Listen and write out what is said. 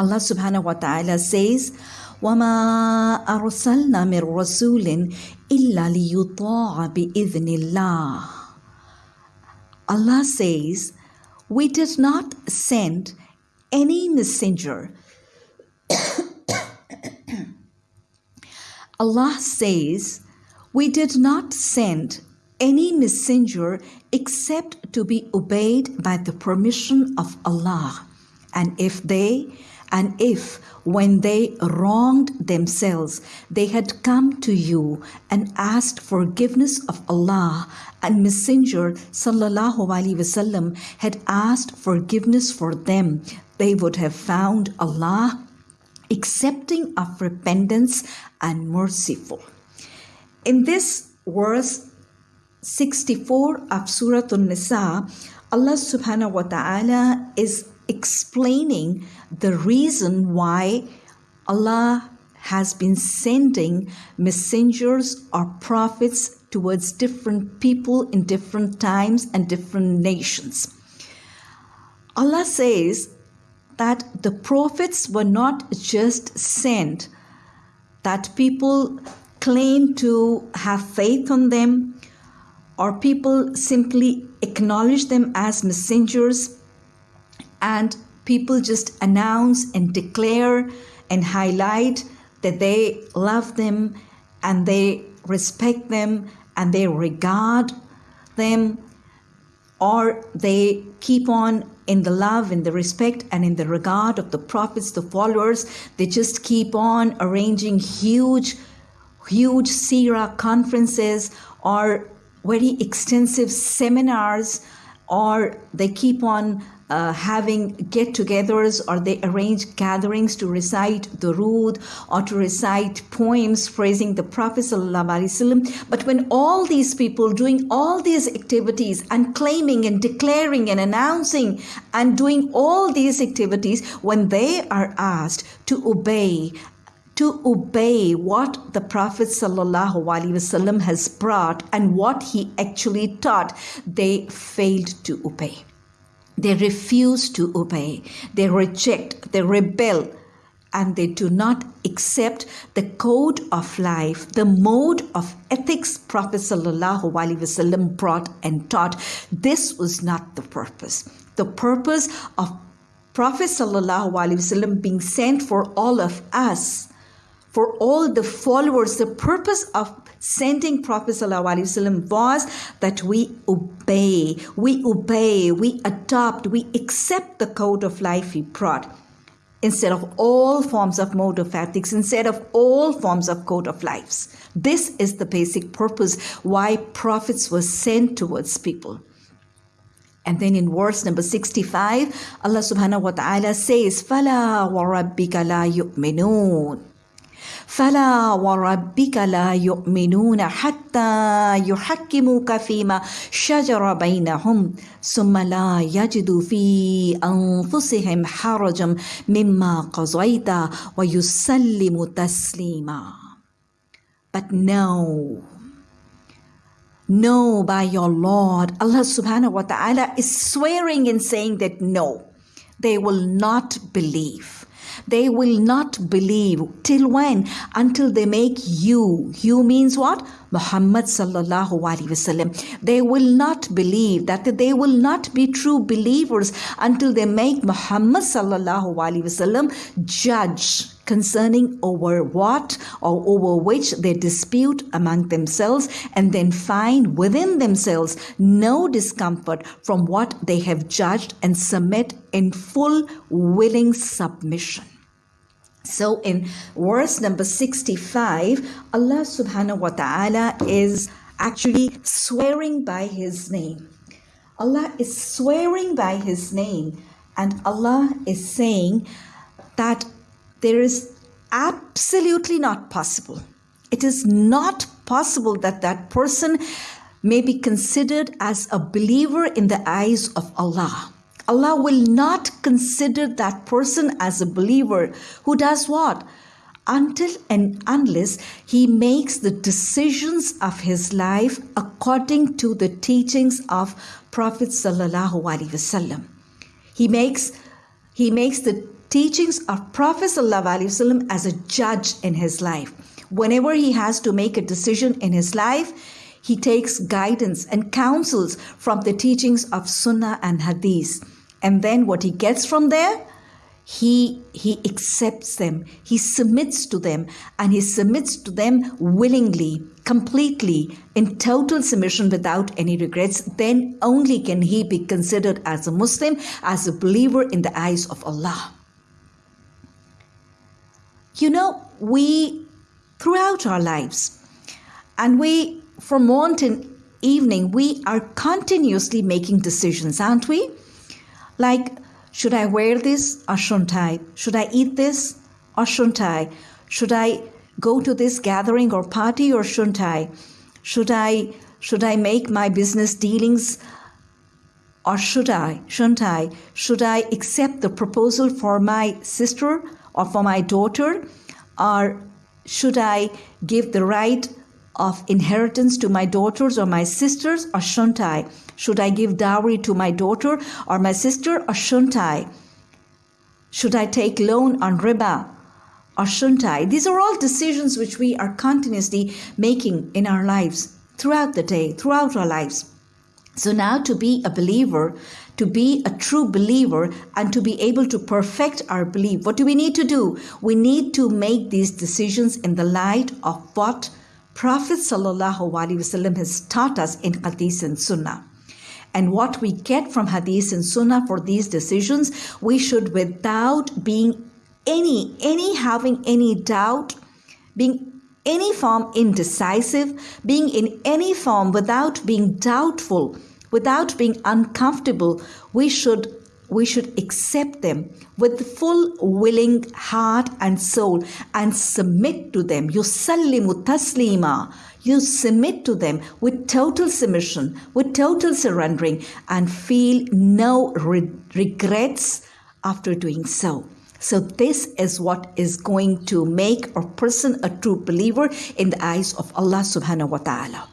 Allah subhanahu wa ta'ala says, وَمَا أَرْسَلْنَا مِن رَسُولٍ إِلَّا لِيُطَاعَ بِإِذْنِ اللَّهِ Allah says, We did not send any messenger. Allah says, We did not send any messenger except to be obeyed by the permission of Allah. And if they, and if when they wronged themselves, they had come to you and asked forgiveness of Allah, and Messenger sallallahu had asked forgiveness for them, they would have found Allah accepting of repentance and merciful. In this verse 64 of Surah An-Nisa, Allah subhanahu wa ta'ala is explaining the reason why Allah has been sending messengers or prophets towards different people in different times and different nations. Allah says that the prophets were not just sent, that people claim to have faith on them, or people simply acknowledge them as messengers and people just announce and declare and highlight that they love them and they respect them and they regard them or they keep on in the love in the respect and in the regard of the prophets the followers. They just keep on arranging huge huge sira conferences or very extensive seminars or they keep on uh, having get togethers or they arrange gatherings to recite Durood or to recite poems praising the Prophet. But when all these people doing all these activities and claiming and declaring and announcing and doing all these activities, when they are asked to obey to obey what the Prophet ﷺ has brought and what he actually taught, they failed to obey. They refuse to obey, they reject, they rebel, and they do not accept the code of life, the mode of ethics Prophet ﷺ brought and taught. This was not the purpose. The purpose of Prophet ﷺ being sent for all of us for all the followers, the purpose of sending Prophet ﷺ was that we obey, we obey, we adopt, we accept the code of life he brought instead of all forms of mode of ethics, instead of all forms of code of lives. This is the basic purpose why prophets were sent towards people. And then in verse number 65, Allah subhanahu wa ta'ala says, فَلَا وَرَبِّكَ لَا يُؤْمِنُونَ فلا وربك لا يؤمنون حتى يحكموك فيما شجر بينهم ثم لا يجدوا في انفسهم حرجا مما قضيت ويسلم تسليما But no, no, by your Lord, Allah subhanahu wa ta'ala is swearing and saying that no, they will not believe. They will not believe. Till when? Until they make you. You means what? Muhammad sallallahu alaihi wasallam. They will not believe that they will not be true believers until they make Muhammad sallallahu alaihi wasallam judge concerning over what or over which they dispute among themselves and then find within themselves no discomfort from what they have judged and submit in full willing submission. So in verse number 65, Allah subhanahu wa ta'ala is actually swearing by his name. Allah is swearing by his name and Allah is saying that there is absolutely not possible. It is not possible that that person may be considered as a believer in the eyes of Allah. Allah will not consider that person as a believer who does what? Until and unless he makes the decisions of his life according to the teachings of Prophet Sallallahu Alaihi Wasallam. He makes he makes the teachings of Prophet ﷺ as a judge in his life. Whenever he has to make a decision in his life, he takes guidance and counsels from the teachings of Sunnah and Hadith. And then what he gets from there, he he accepts them. He submits to them. And he submits to them willingly completely in total submission without any regrets. Then only can he be considered as a muslim as a believer in the eyes of allah. You know we throughout our lives and we from morning to evening we are continuously making decisions aren't we like should I wear this or shouldn't I? Should I eat this or shouldn't I? Should I go to this gathering or party or shouldn't I? Should I should I make my business dealings or should I? Shouldn't I? Should I accept the proposal for my sister or for my daughter? Or should I give the right of inheritance to my daughters or my sisters or shouldn't I? Should I give dowry to my daughter or my sister or shouldn't I? Should I take loan on riba or shouldn't I? These are all decisions which we are continuously making in our lives throughout the day, throughout our lives. So now to be a believer, to be a true believer and to be able to perfect our belief, what do we need to do? We need to make these decisions in the light of what Prophet ﷺ has taught us in Hadith and Sunnah. And what we get from Hadith and Sunnah for these decisions, we should, without being any, any having any doubt, being any form indecisive, being in any form without being doubtful, without being uncomfortable, we should we should accept them with full willing heart and soul and submit to them. Yusallimu taslima. You submit to them with total submission, with total surrendering, and feel no re- regrets after doing so. So, this is what is going to make a person a true believer in the eyes of Allah subhanahu wa ta'ala.